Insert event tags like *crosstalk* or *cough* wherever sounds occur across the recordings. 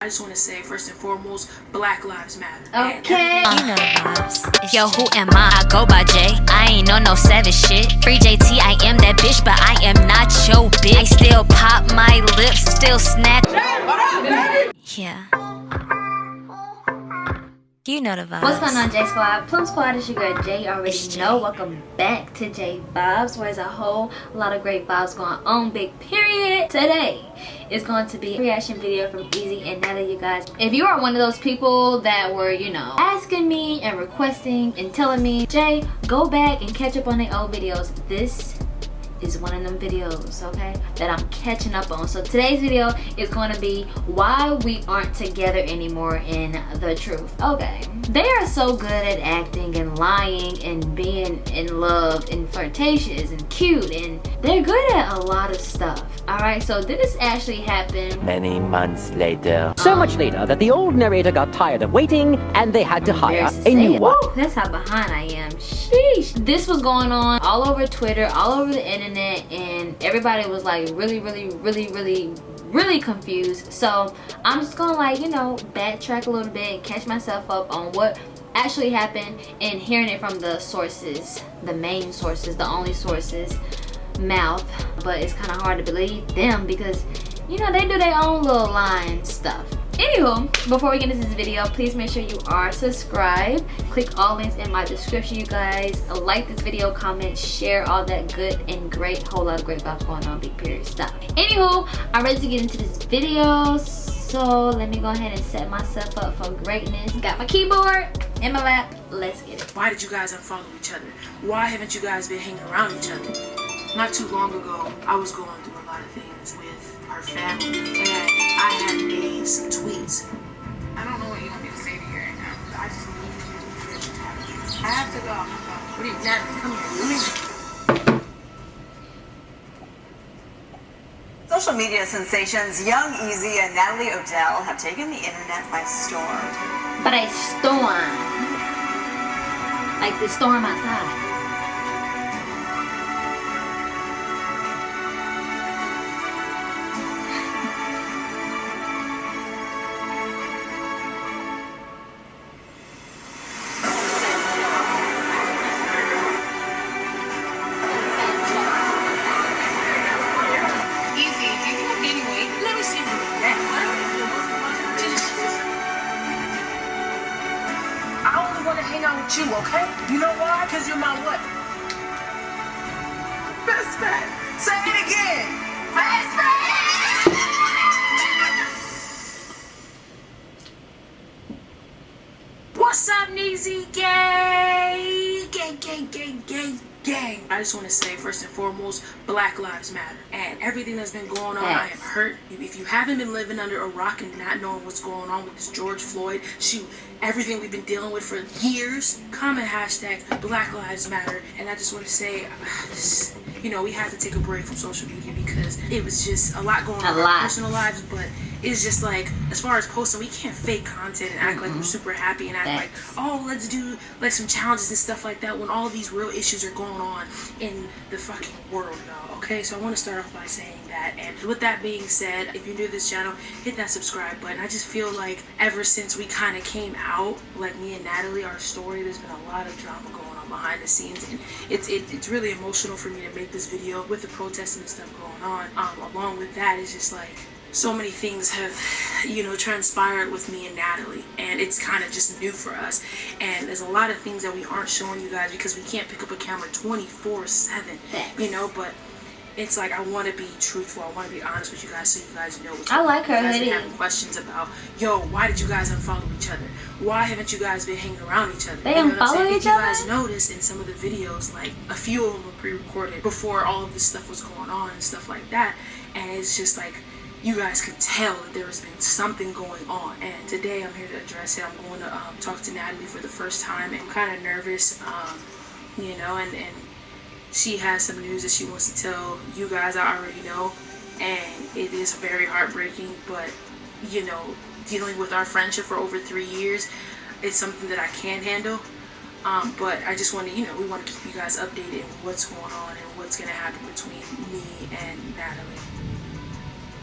I just want to say, first and foremost, Black Lives Matter. Okay. You know vibes. Yo, who am I? I go by J. I ain't on no savage shit. Free JT, I am that bitch, but I am not your bitch. I still pop my lips, still snatch. Yeah. You know the vibes. What's going on, J Squad? Plum Squad is your girl J. You already It's know. Welcome back to J Vibes, where there's a whole lot of great vibes going on. Big period. Today is going to be a reaction video from Ezee and Natalie, you guys. If you are one of those people that were, you know, asking me and requesting and telling me, Jay, go back and catch up on the old videos. This is one of them videos okay that i'm catching up on so today's video is going to be why we aren't together anymore in the truth okay they are so good at acting and lying and being in love and flirtatious and cute and they're good at a lot of stuff all right so this actually happened Many months later. So much later that the old narrator got tired of waiting and they had to hire to a new it. one. Woo, that's how behind I am. Sheesh. This was going on all over Twitter, all over the internet, and everybody was like really, really, really, really, really confused. So I'm just gonna like, you know, backtrack a little bit catch myself up on what actually happened and hearing it from the sources, the main sources, the only sources mouth. But it's kind of hard to believe them because you know, they do their own little line stuff. Anywho, before we get into this video, please make sure you are subscribed. Click all links in my description, you guys. Like this video, comment, share all that good and great, whole lot of great vibes going on, big period stuff. Anywho, I'm ready to get into this video. So let me go ahead and set myself up for greatness. Got my keyboard in my lap. Let's get it. Why did you guys unfollow each other? Why haven't you guys been hanging around each other? Not too long ago, I was going through a lot of things with her family, and I had made some tweets. I don't know what you want me to say to you right now. but I just need you to I have to go. What do you, Natalie, come here. Come here. Social media sensations Young Ezee and Natalie Odell have taken the internet by storm. But a storm. Like the storm outside. Because you're my what? Best friend. Say it again. Best friend. What's up, Neezy Gang? Gang. I just want to say, first and foremost, Black Lives Matter. And everything that's been going on, I am Yes. hurt. If you haven't been living under a rock and not knowing what's going on with this George Floyd, shoot, everything we've been dealing with for years, comment hashtag Black Lives Matter. And I just want to say, uh, this, you know, we had to take a break from social media because it was just a lot going A on in our lot. personal lives, but it's just like, as far as posting, we can't fake content and act like we're super happy and act like, oh, let's do like some challenges and stuff like that when all these real issues are going on in the fucking world, y'all. Okay, so I want to start off by saying that. And with that being said, if you're new to this channel, hit that subscribe button. I just feel like ever since we kind of came out, like me and Natalie, our story, there's been a lot of drama going on behind the scenes, and it's it, it's really emotional for me to make this video with the protests and stuff going on. Um, along with that, it's just like so many things have you know transpired with me and Natalie and it's kind of just new for us. And there's a lot of things that we aren't showing you guys because we can't pick up a camera 24 7 you know but it's like I want to be truthful I want to be honest with you guys so you guys know what's I like her you hoodie. been having questions about yo why did you guys unfollow each other? Why haven't you guys been hanging around each other? They You know unfollow each you other? guys noticed in some of the videos like a few of them were pre-recorded before all of this stuff was going on and stuff like that and it's just like you guys could tell that there has been something going on. And today i'm here to address it. I'm going to um, talk to natalie for the first time. And i'm kind of nervous um, you know and, and she has some news that she wants to tell you guys. I already know. And it is very heartbreaking. But you know dealing with our friendship for over three years it's something that i can't handle. Um, but I just want to, you know, we want to keep you guys updated on what's going on and what's going to happen between me and Natalie.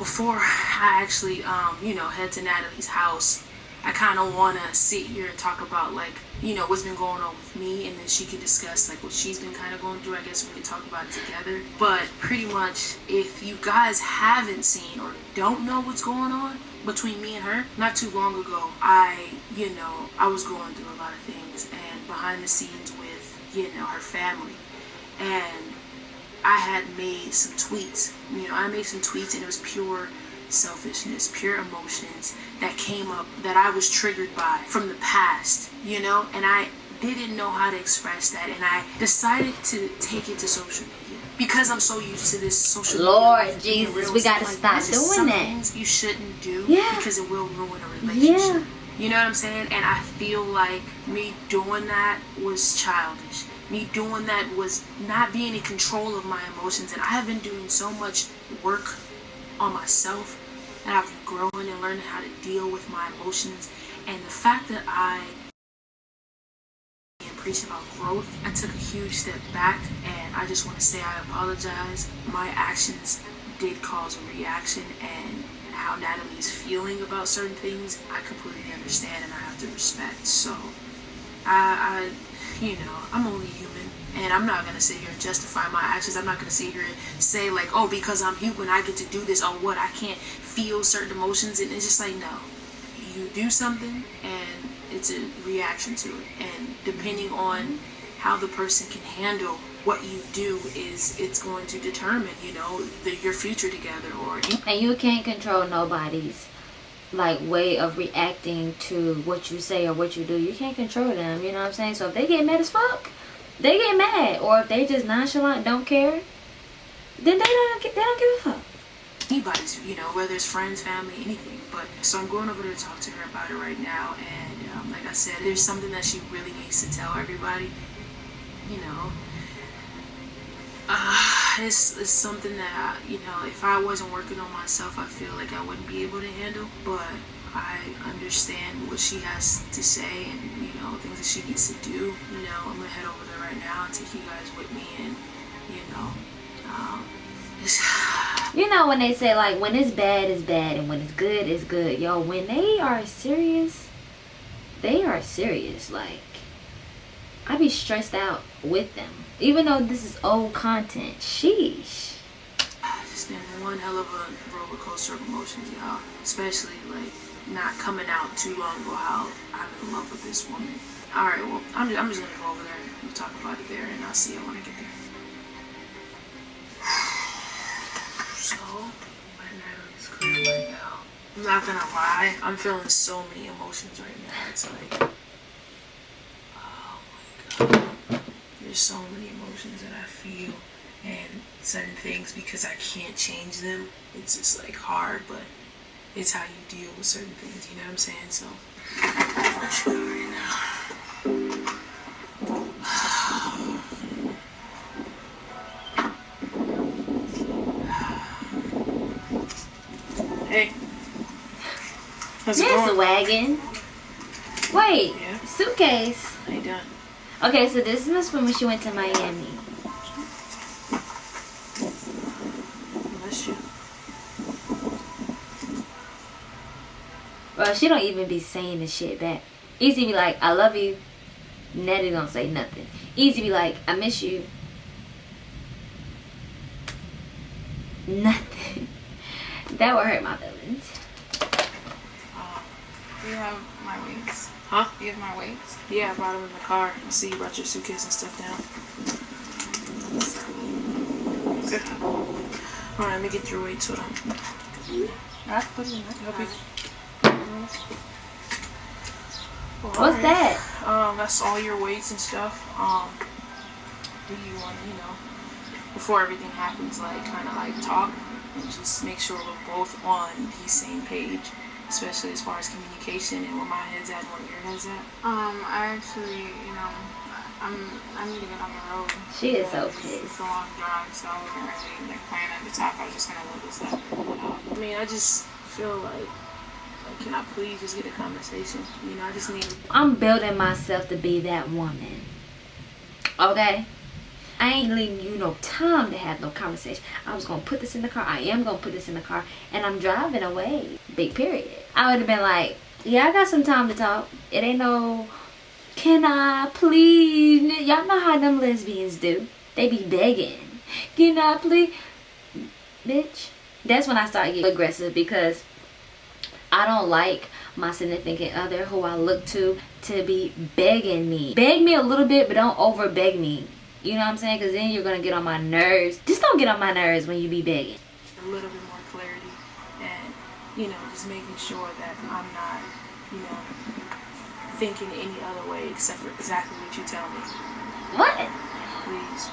Before I actually, um, you know, head to Natalie's house, I kind of want to sit here and talk about like, you know, what's been going on with me, and then she can discuss like what she's been kind of going through. I guess we can talk about it together. But pretty much, if you guys haven't seen or don't know what's going on between me and her, not too long ago, I, you know, I was going through a lot of things, and behind the scenes with, you know, her family, and I had made some tweets. You know, I made some tweets, and it was pure selfishness, pure emotions that came up that I was triggered by from the past, you know, and I didn't know how to express that, and I decided to take it to social media because I'm so used to this social Lord media. being Jesus, we gotta stuff stop doing some that. Things you shouldn't do Yeah. because it will ruin a relationship. Yeah. You know what I'm saying? And I feel like me doing that was childish. Me doing that was not being in control of my emotions. And I have been doing so much work on myself. And I've been growing and learning how to deal with my emotions. And the fact that I am preaching about growth, I took a huge step back. And I just want to say I apologize. My actions did cause a reaction. And how Natalie is feeling about certain things, I completely understand and I have to respect. So, I, I, you know, I'm only human, and I'm not gonna sit here and justify my actions. I'm not gonna sit here and say like, oh, because I'm human, I get to do this. Or what? I can't feel certain emotions, and it's just like, no, you do something, and it's a reaction to it, and depending on how the person can handle what you do is it's going to determine you know the, your future together or and you can't control nobody's like way of reacting to what you say or what you do you can't control them you know what i'm saying so if they get mad as fuck they get mad or if they just nonchalant don't care then they don't they don't give a fuck anybody's, you know, whether it's friends, family, anything. But so I'm going over to talk to her about it right now, and um, like I said, there's something that she really needs to tell everybody. You know, it's, it's something that you know, if I wasn't working on myself, I feel like I wouldn't be able to handle. But I understand what she has to say, and you know, things that she needs to do. You know, I'm gonna head over there right now and take you guys with me, and you know, um, *sighs* you know when they say like when it's bad it's bad and when it's good it's good yo when they are serious they are serious like I'd be stressed out with them even though this is old content sheesh It's been one hell of a roller coaster of emotions, y'all. Especially like not coming out too long ago how I'm in love with this woman. All right, well I'm just, I'm just gonna go over there and we'll talk about it there, and I'll see you when I get there. *sighs* So my night is clear right now. I'm not gonna lie, I'm feeling so many emotions right now. It's like, oh my god, there's so many emotions that I feel and certain things because I can't change them. It's just like hard, but it's how you deal with certain things. You know what I'm saying? So let's go right now. Hey, how's it Yes, going? wagon. Wait, Yeah? suitcase. How you doing? Okay, so this must be when she went to Miami. Bless you. She don't even be saying the shit back. Ezee be like, I love you. Nettie don't say nothing. Ezee be like, I miss you. Nothing. *laughs* that would hurt my feelings. Um, Do you have my weights? Huh? Do you have my weights? Yeah, I brought them in the car. I see you brought your suitcase and stuff down. Good. Alright, let me get your weights. Hold on. I put it in my Help you. Well, What's alright. that? Um, that's all your weights and stuff. Um, do you want to, you know, before everything happens, like kind of like talk and just make sure we're both on the same page, especially as far as communication and where my head's at and where your head's at. Um, I actually, you know, I'm I need to get on the road. She is so It's- pissed. It's a long drive, so I wasn't really like planning the top. I was just gonna let this up. I mean, I just feel like, like, can I please just get a conversation? You know, I just need. I'm building myself to be that woman. Okay? I ain't leaving you no time to have no conversation. I was gonna put this in the car. I am gonna put this in the car, and I'm driving away. Big period. I would have been like, yeah, I got some time to talk. It ain't no. Can I please? Y'all know how them lesbians do. They be begging. Can I please? Bitch. That's when I start getting aggressive because I don't like my significant other who I look to to be begging me. Beg me a little bit, but don't over beg me. You know what I'm saying? Because then you're going to get on my nerves. Just don't get on my nerves when you be begging. a little bit more clarity and you know just making sure that i'm not you know thinking any other way except for exactly what you tell me What? please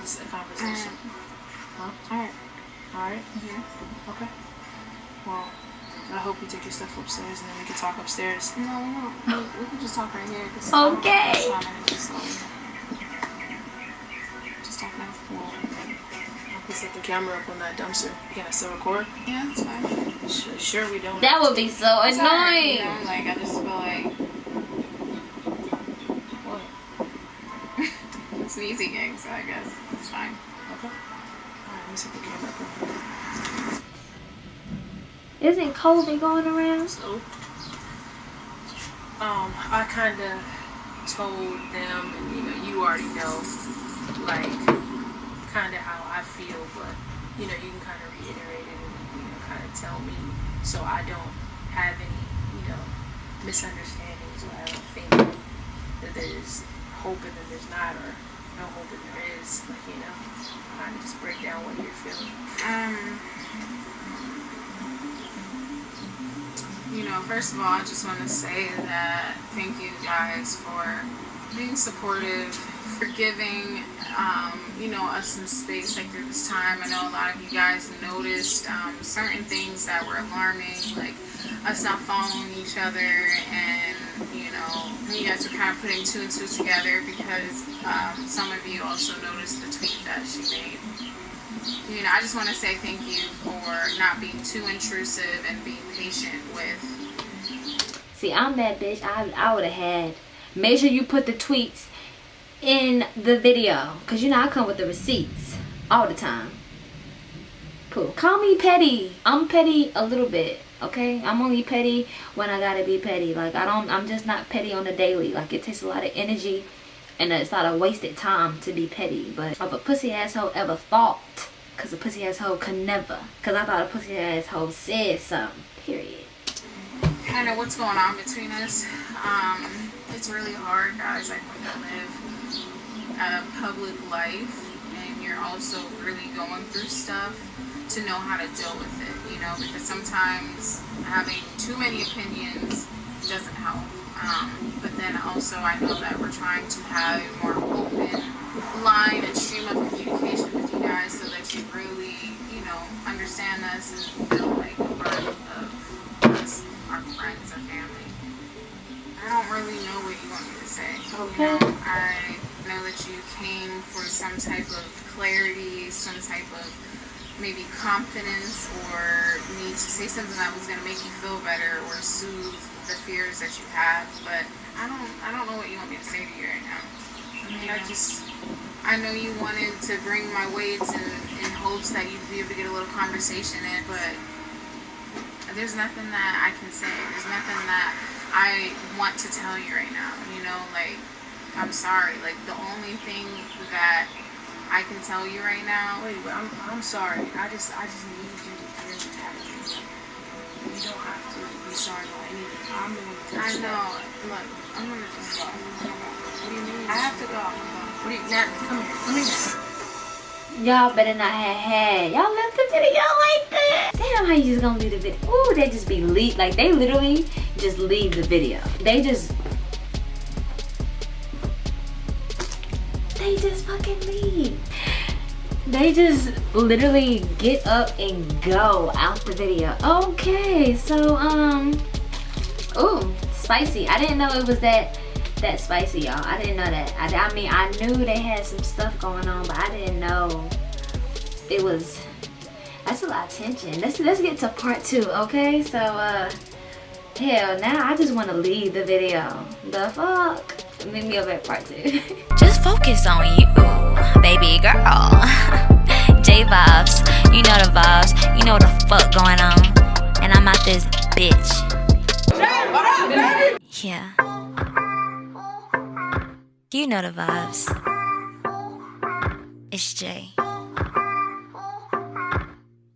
This is a conversation huh? All right. all right mm-hmm. okay well i hope you take your stuff upstairs and then we can talk upstairs No, no, we, we can just talk right here. Okay. I'm not trying to just, um, just talk now. i'll put set the camera up on that dumpster can i still record Yeah, it's fine. sure, sure we don't That would be so It's alright, annoying. You know, like I just feel like what *laughs* it's an easy gig, so I guess it's fine. okay all right let me set the camera up. Isn't COVID going around? So, um, I kind of told them, and you know, you already know, like, kind of how I feel, but you know, you can kind of reiterate it and you know, kind of tell me, so I don't have any, you know, misunderstandings, or I don't think that there's hope and that there's not, or no hope and there is, like, you know, kind of just break down what you're feeling. Um, you know, first of all, I just want to say that thank you guys for being supportive, for giving, you know, us in space like through this time. I know a lot of you guys noticed um, certain things that were alarming, like us not following each other, and you know, you guys were kind of putting two and two together because um, some of you also noticed the tweet that she made you know, I just want to say thank you for not being too intrusive and being patient with. See, I'm that bitch. I, I would have had. Make sure you put the tweets in the video. Because, you know, I come with the receipts all the time. Pooh. Call me petty. I'm petty a little bit. Okay? I'm only petty when I gotta be petty. Like, I don't, I'm just not petty on the daily. Like, it takes a lot of energy. And it's not a wasted time to be petty. But if a pussy asshole ever thought, because a pussy asshole could never. Because I thought a pussy asshole said something. Period. I don't know what's going on between us. Um, it's really hard, guys. I to live a public life, and you're also really going through stuff to know how to deal with it. You know, because sometimes having too many opinions doesn't help. Um, but then also, I know that we're trying to have a more open line and stream of communication with you guys so that you really, you know, understand us and feel like a part of us, our friends, our family. I don't really know what you want me to say. Okay. You know, I know that you came for some type of clarity, some type of maybe confidence or need to say something that was going to make you feel better or soothe the fears that you have. But I don't, I don't know what you want me to say to you right now. I mean, I just, I know you wanted to bring my weights in, in hopes that you'd be able to get a little conversation in, but there's nothing that I can say. There's nothing that I want to tell you right now. You know, like, I'm sorry. Like, the only thing that I can tell you right now Wait, but I'm, I'm sorry. I just I just need you to hear me out. You don't have to be sorry about anything. I'm the one to I know. Look, I'm gonna just go. What do you mean? I have to go. What do you, Nat, come here. Let me. just. Y'all better not have had. Y'all left the video like that. Damn, how you just gonna leave the video? Ooh, they just be leave. Like, they literally just leave the video. They just... They just fucking leave. They just literally get up and go out the video. Okay, so, um... Ooh, spicy. I didn't know it was that that spicy, y'all. I didn't know that. I, I mean, I knew they had some stuff going on, but I didn't know it was. That's a lot of tension. Let's let's get to part two, okay? So, uh, hell, now I just want to leave the video. The fuck? Me over at part two. Just focus on you. baby girl. *laughs* J vibes, you know the vibes, you know what the fuck going on. And I'm out this bitch. Jay, what up, baby? Yeah. You know the vibes. It's Jay.